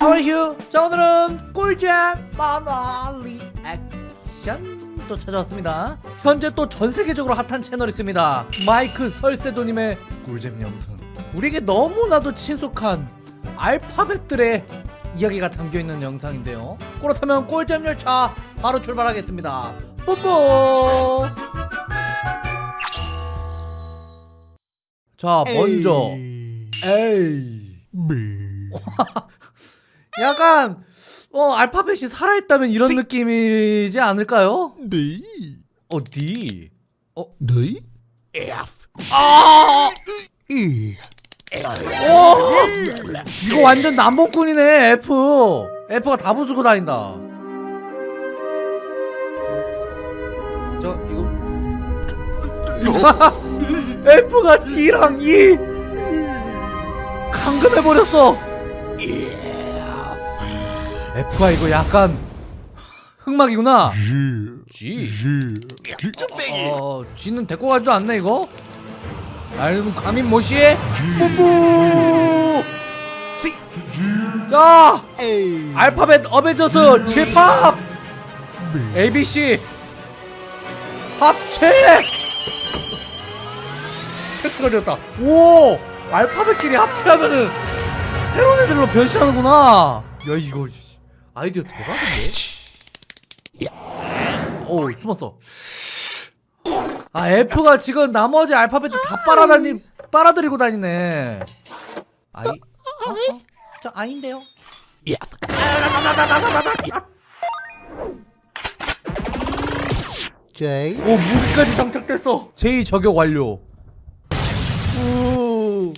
하와이휴 자 오늘은 꿀잼 만화 리액션 또 찾아왔습니다. 현재 또 전세계적으로 핫한 채널이 있습니다. 마이크 설세도님의 꿀잼 영상. 우리에게 너무나도 친숙한 알파벳들의 이야기가 담겨있는 영상인데요. 그렇다면 꿀잼 열차 바로 출발하겠습니다. 뽀뽀! 자 먼저 에이 약간 어 알파벳이 살아있다면 이런 느낌이지 않을까요? 네. 어 D. 네? 아! 이. 오! 이거 완전 남봉꾼이네 F. F가 다 부수고 다닌다. 저 이거. F가 D랑 E. 감금해버렸어 F가 이거 약간 흑막이구나. G. G G. 어 G는 데리고 가지도 않네 이거? 알고 감인 모시 뿜뿜 자 A. 알파벳 어벤져스 제팝 ABC 합체! 획떨어졌다. 오 알파벳끼리 합체하면은 새로운 애들로 변신하는구나. 야 이거 씨, 아이디어 대박인데? 오 숨었어. 아 F가 지금 나머지 알파벳 다 빨아다니 빨아들이고 다니네. 아이 어? 어? 저 아인데요? J. 오 무기까지 장착됐어. 제2 저격 완료 우.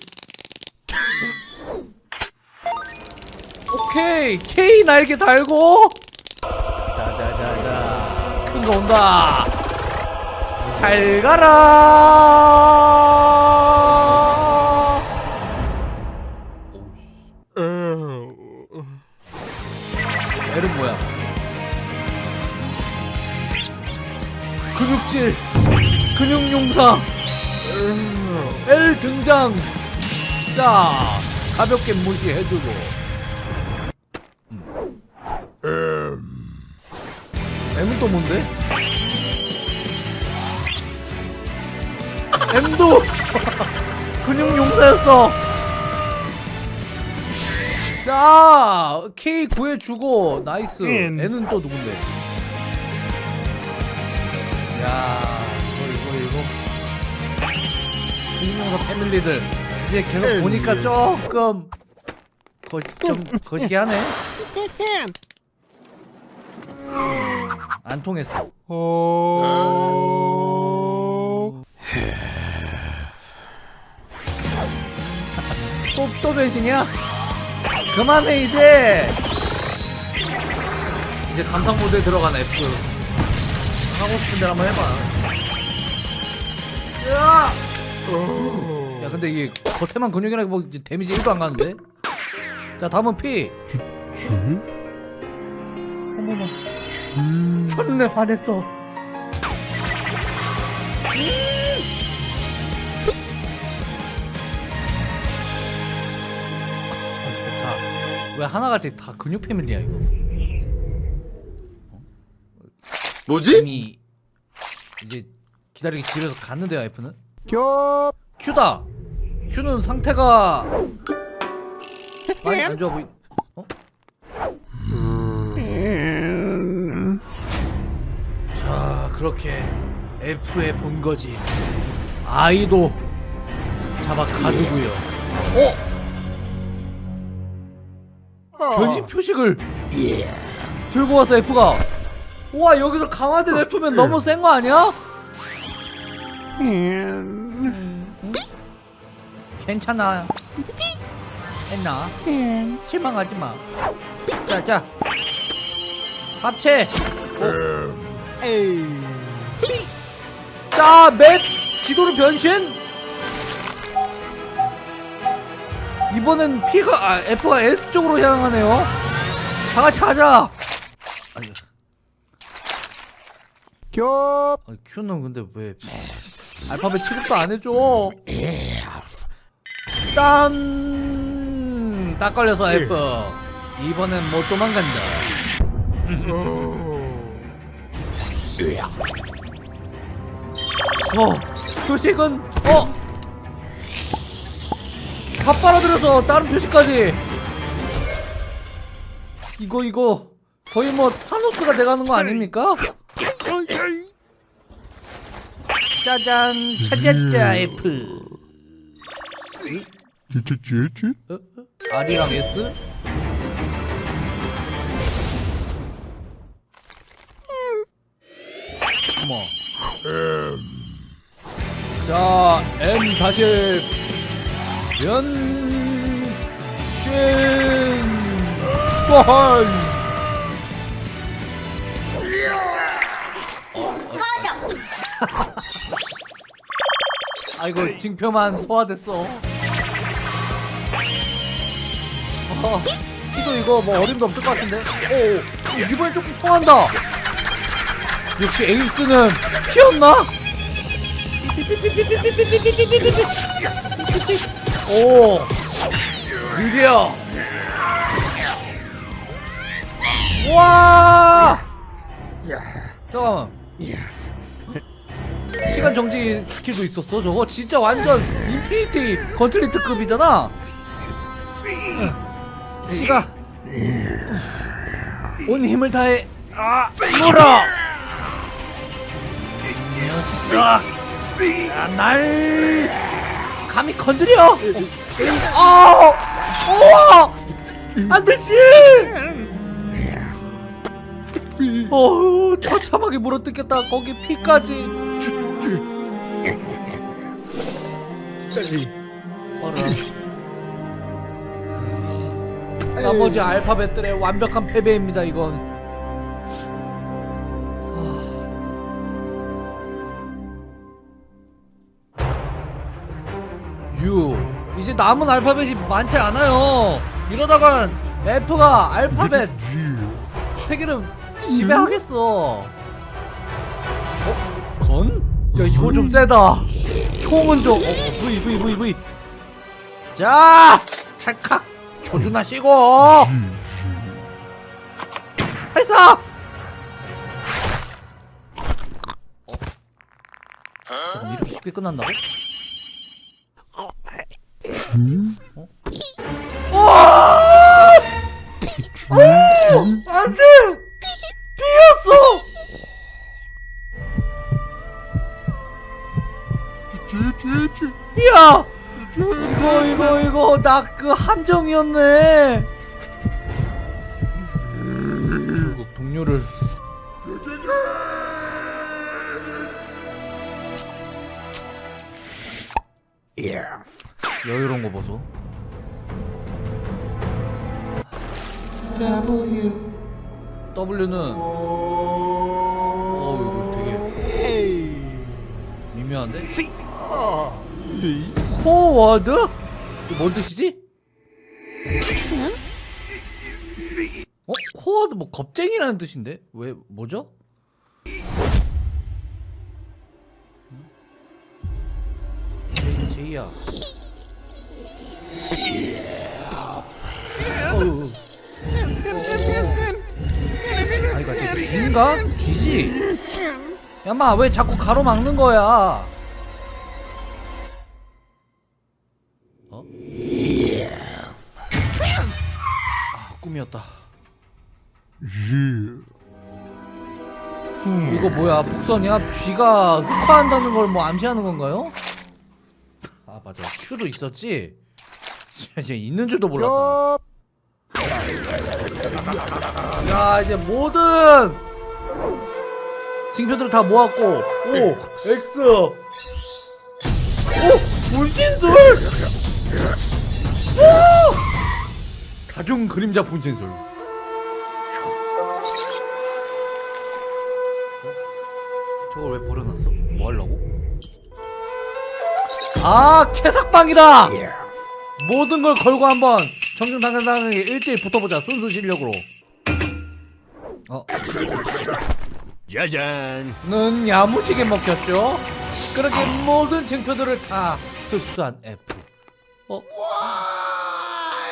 오케이. K 날개 달고. 자자자자. 큰 거 온다. 잘 가라. L은 뭐야? 근육질. 근육용사. L 등장. 자 가볍게 무시해주고 M은 또 뭔데? M도 근육용사였어. 자 K 구해주고 nice. N. N은 또 누군데? 야 이거 이거 이거. 근육용사 family들. 이제 계속 보니까 조금 거, 좀 거시기 하네 안 통했어 어. 또, 또 변신이야? 그만해 이제 이제 감상 모드에 들어간 F 하고 싶은 대로 한번 해봐 야! 야 근데 이게 겉에만 근육이라 뭐 이제 데미지 1도 안 가는데? 자 다음은 P G. 어머머 G. 첫눈에 반했어 아, 왜 하나같이 다 근육 패밀리야 이거? 뭐지? 이미 이제 기다리기 집에서 갔는데요 F는? 겹. Q다! Q는 상태가 많이 안 좋아 보이 그렇게 F의 본거지 아이도 잡아 가두고요 어? 변신 표식을 들고 와서 F가 우와 여기서 강화된 F면 너무 센 거 아니야? 괜찮아 했나? 실망하지 마. 자, 자. 합체. A. 자, 맵 지도로 변신. 이번엔 P가 아, F가 S 쪽으로 향하네요. 다 같이 가자. 아니, 겹. 아니, Q는 근데 왜 알파벳 취급도 안 해줘? 딴. 딱 걸려서 F. 이번엔 못 도망간다. 어, 표식은 어, 다 빨아들여서 다른 표식까지. 이거 이거 거의 뭐 타노스가 돼가는 거 아닙니까? 짜잔 찾았자 F. 어? 어? R이랑 S? 어머. 자, M 다시 변신 헐. 아이고 징표만 소화됐어. 어, 이거 이거 뭐 어림도 없을 것 같은데. 오, 오, 이번엔 조금 통한다. 역시 에이스는 피었나? 오, 느려. 와. 잠깐만. 시간 정지 스킬도 있었어. 저거 진짜 완전 Infinity Gauntlet급이잖아. 시가 온 힘을 다해 아 물어 야, 날 감히 건드려. 아 우와. 안 되지. 어우 처참하게 물어뜯겠다. 거기 피까지. 나머지 알파벳들의 완벽한 패배입니다 이건 U 이제 남은 알파벳이 많지 않아요. 이러다간 F가 알파벳 세 개를 지배하겠어. 어? 건? 야 이거 좀 세다. 총은 좀 어, 어, V V V V 자 찰칵. 조준하시고 발사! 어? 잠깐 이렇게 쉽게 끝난다고? 어? 야! 이거 이거 이거 나 그 함정이었네. 결국 동료를 여유로운 거 보소. W W는 어 이거 되게. 미묘한데? 코워드? 뭔 뜻이지? 어? 코워드 뭐 겁쟁이라는 뜻인데? 왜 뭐죠? 제- 제이야 쥐인가? 쥐지? 야마 왜 자꾸 가로막는 거야? 어? 아 꿈이었다. 이거 뭐야 복선이야? 쥐가 흑화한다는 걸 뭐 암시하는 건가요? 아 맞아 큐도 있었지? 이제 있는 줄도 몰랐다. 엽. 야 이제 모든 징표들을 다 모았고 오 X 오 분신술 오 다중 그림자 분신술 저걸 왜 버려놨어? 뭐 하려고? 아 캐삭방이다 모든 걸 걸고 한번 정정당당하게 1대1 붙어보자 순수 실력으로. 어. 짜잔. 는 야무지게 먹혔죠? 그렇게 아. 모든 쟁표들을 다 흡수한 F. 어?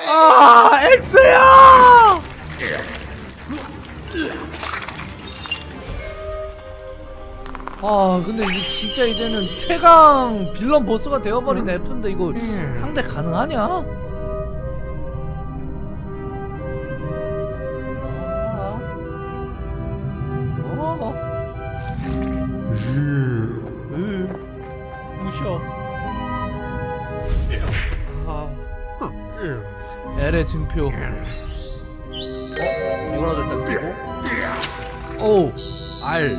아 X야! 아 근데 이게 진짜 이제는 최강 빌런 보스가 되어버린 F인데 이거 음. 상대 가능하냐? L의 증표. 어? 이거라도 일단 끼고. 오. R.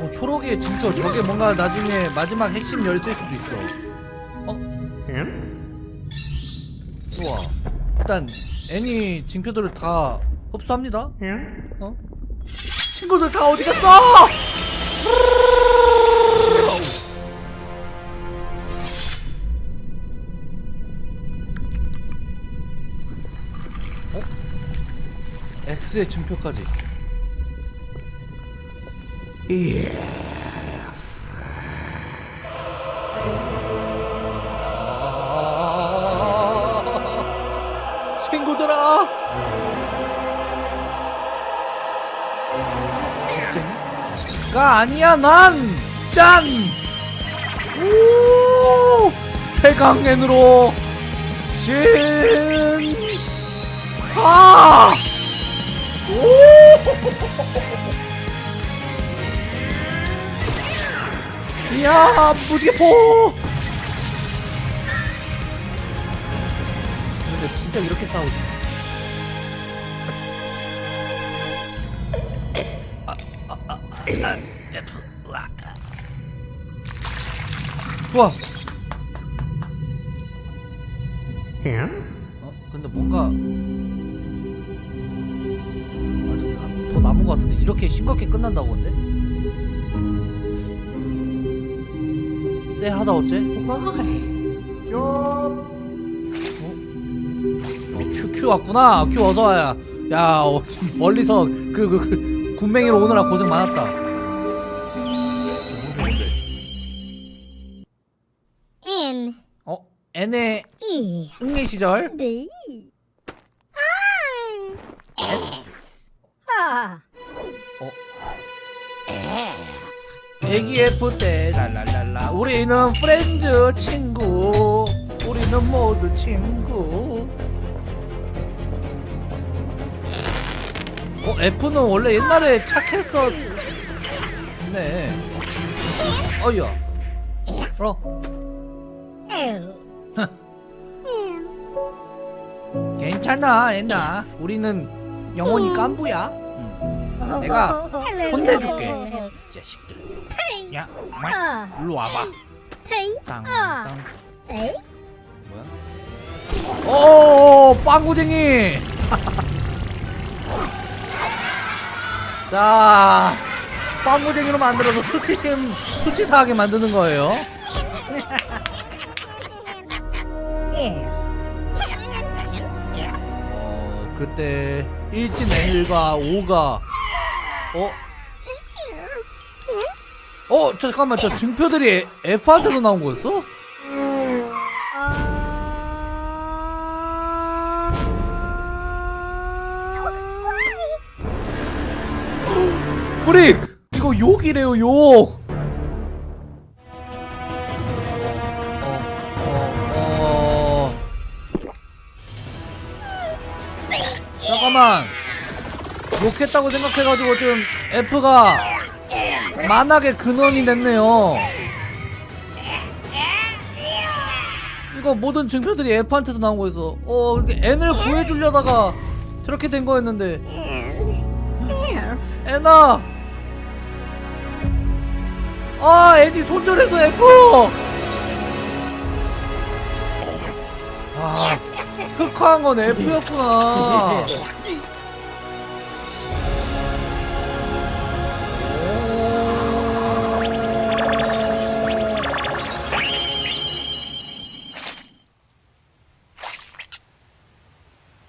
어, 초록의 증표 저게 뭔가 나중에 마지막 핵심 열쇠일 수도 있어. 어? 좋아. 일단 애니 증표들을 다 흡수합니다. 어? 친구들 다 어디 갔어? 어? X의 증표까지. 아, 친구들아. 겁쟁이가 아니야 난 짠. 오 최강맨으로 신. 아. 오. 이야 무지개포. 근데 진짜 이렇게 싸우지? 좋아. 어? 근데 뭔가 더 남은 것 같은데 이렇게 싱겁게 끝난다고 근데? 쎄하다 어째? 요. 어, 큐, 큐 왔구나. 큐 어서 와야. 야, 어, 지금 멀리서 그, 그, 그 굼벵이로 오느라 고생 많았다. N 어, N의 E 응애 시절. D I 어. 애기 F 때 랄랄랄라. 우리는 프렌즈 친구. 우리는 모두 친구. 어, F는 원래 옛날에 착했었. 네. 어이야. 어. L 괜찮아, 애나. 우리는 영원히 깐부야. 응. 내가 혼내줄게. 자식들. 야, 말. 아 일로 와봐. T 땅, 아 땅. A 뭐야? 오, 빵구쟁이. 자, 빵구쟁이로 만들어서 수치심, 수치사하게 만드는 거예요. L 어, 그때 일진 N과 5가 어? 어, 잠깐만, 저 증표들이 F한테도 나온 거였어? 프릭! 이거 욕이래요, 욕! 욕했다고 생각해가지고 좀 F가 만악의 근원이 됐네요. 이거 모든 증표들이 F한테도 나온 거였어. 어, N을 구해주려다가 저렇게 된 거였는데. 애나! 아, 애니 손절해서 F! 아, 흑화한 건 F였구나.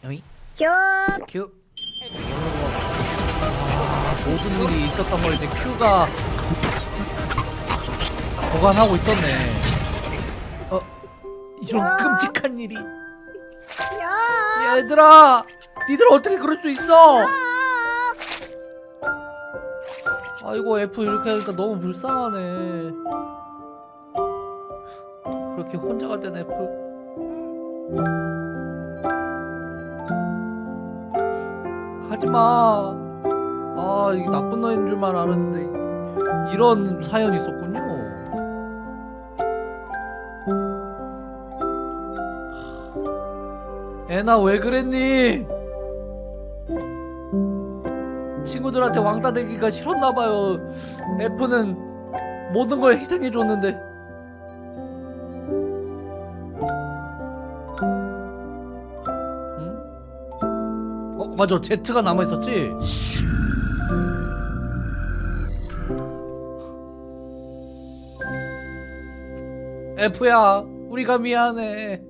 여기 큐. 아, 모든 일이 있었던 걸 이제 큐가 보관하고 있었네. 어, 이런 야. 끔찍한 일이. 야 얘들아, 니들 어떻게 그럴 수 있어? 아이고 F 이렇게 하니까 너무 불쌍하네 그렇게 혼자가 된 F 가지마. 아 이게 나쁜 놈인 줄만 알았는데 이런 사연이 있었군요. 애나 왜 그랬니? 친구들한테 왕따 되기가 싫었나봐요. F는 모든 걸 희생해줬는데 맞아 Z가 남아있었지? F야 우리가 미안해